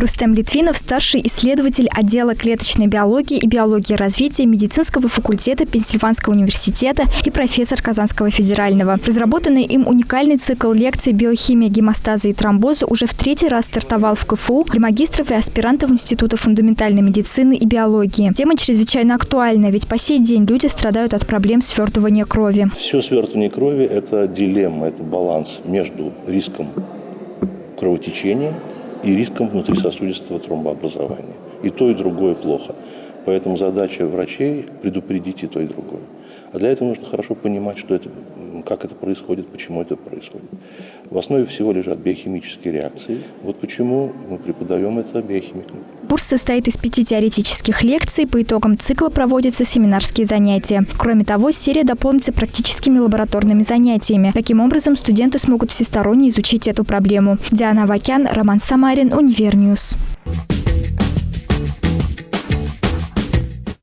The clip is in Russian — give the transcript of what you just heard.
Рустем Литвинов – старший исследователь отдела клеточной биологии и биологии развития медицинского факультета Пенсильванского университета и профессор Казанского федерального. Разработанный им уникальный цикл лекций «Биохимия гемостаза и тромбоза» уже в третий раз стартовал в КФУ для магистров и аспирантов Института фундаментальной медицины и биологии. Тема чрезвычайно актуальна, ведь по сей день люди страдают от проблем свертывания крови. Все свертывание крови – это дилемма, это баланс между риском кровотечения и риском внутрисосудистого тромбообразования. И то, и другое плохо. Поэтому задача врачей – предупредить и то, и другое. А для этого нужно хорошо понимать, что это, как это происходит, почему это происходит. В основе всего лежат биохимические реакции. Вот почему мы преподаем это биохимикам. Курс состоит из пяти теоретических лекций. По итогам цикла проводятся семинарские занятия. Кроме того, серия дополнится практическими лабораторными занятиями. Таким образом, студенты смогут всесторонне изучить эту проблему. Диана Вакян, Роман Самарин, Univer News.